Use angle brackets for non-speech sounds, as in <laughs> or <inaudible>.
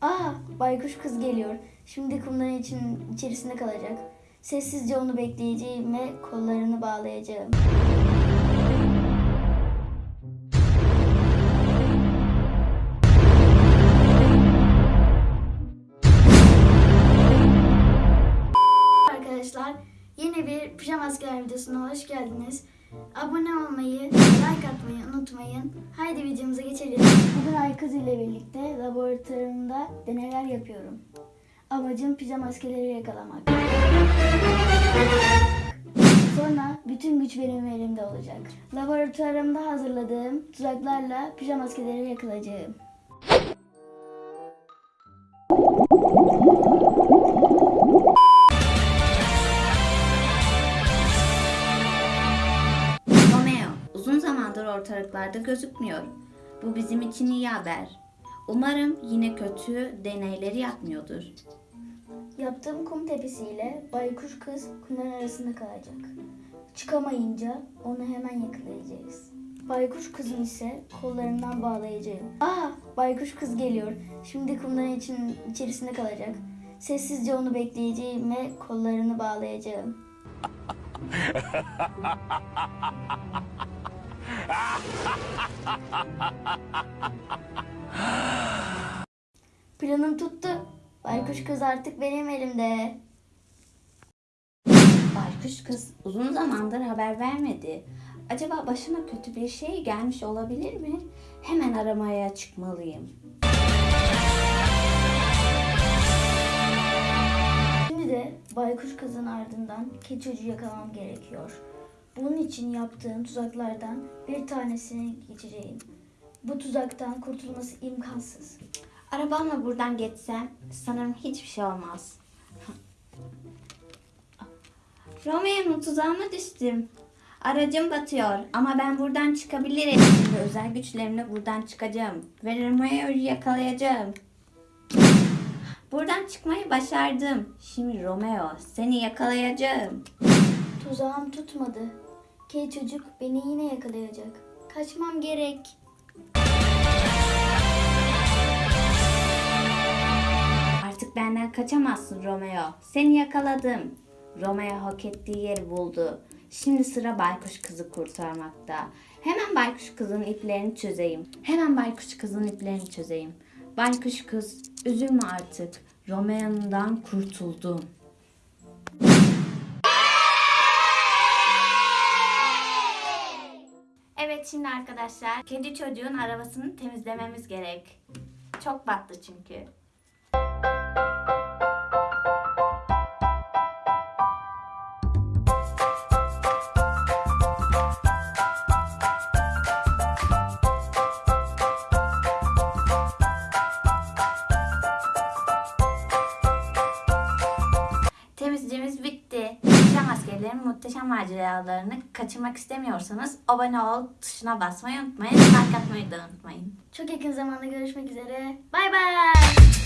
Aa, baykuş kız geliyor. Şimdi kumların için içerisinde kalacak. Sessizce onu bekleyeceğim ve kollarını bağlayacağım. Arkadaşlar yeni bir pijama asker videosuna hoş geldiniz. Abone olmayı, like atmayı unutmayın. Haydi videomuza geçelim. Bugün Aykız ile birlikte laboratuvarımda deneyler yapıyorum. Amacım pijama askerleri yakalamak. Sonra bütün güç benim elimde olacak. Laboratuvarımda hazırladığım tuzaklarla pijama askerleri yakalayacağım. Ortalıklarda gözükmüyor. Bu bizim için iyi haber. Umarım yine kötü deneyleri yapmıyordur. Yaptığım kum tepesiyle baykuş kız kumların arasında kalacak. Çıkamayınca onu hemen yakalayacağız. Baykuş kızın ise kollarından bağlayacağım. Aa, baykuş kız geliyor. Şimdi kumların için içerisinde kalacak. Sessizce onu bekleyeceğim ve kollarını bağlayacağım. <laughs> <laughs> Planım tuttu. Baykuş kız artık benim elimde. Baykuş kız uzun zamandır haber vermedi. Acaba başına kötü bir şey gelmiş olabilir mi? Hemen aramaya çıkmalıyım. Şimdi de baykuş kızın ardından keçi çocuğu yakalamam gerekiyor. Bunun için yaptığım tuzaklardan bir tanesini geçeceğim. Bu tuzaktan kurtulması imkansız. Arabamla buradan geçsem sanırım hiçbir şey olmaz. <laughs> Romeo'nun tuzağıma düştüm. Aracım batıyor ama ben buradan çıkabilirim. Şimdi özel güçlerimle buradan çıkacağım. Ve Romeo'yu yakalayacağım. Buradan çıkmayı başardım. Şimdi Romeo seni yakalayacağım. Tuzağım tutmadı. Keçi çocuk beni yine yakalayacak. Kaçmam gerek. Artık benden kaçamazsın Romeo. Seni yakaladım. Romeo hak ettiği yeri buldu. Şimdi sıra baykuş kızı kurtarmakta. Hemen baykuş kızın iplerini çözeyim. Hemen baykuş kızın iplerini çözeyim. Baykuş kız üzülme artık. Romeo'dan kurtuldum. Şimdi arkadaşlar kedi çocuğun arabasını temizlememiz gerek. Çok battı çünkü. Muhteşem maceralarını kaçırmak istemiyorsanız abone ol tuşuna basmayı unutmayın. Like atmayı da unutmayın. Çok yakın zamanda görüşmek üzere. Bay bay.